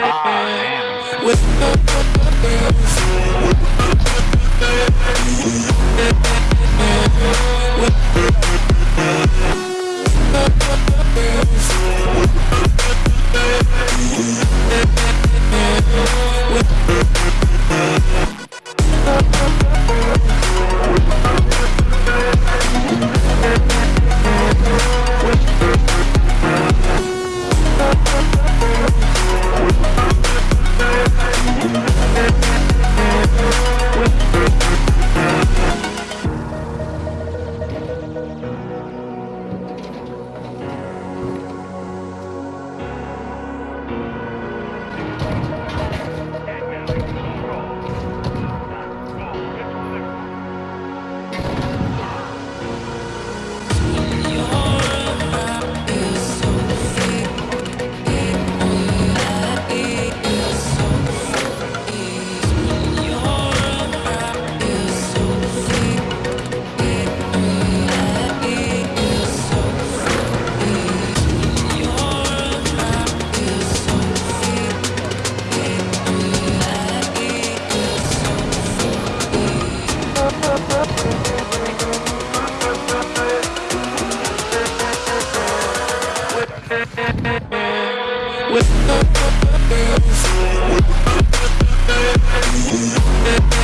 Ah, the With the girls, with the.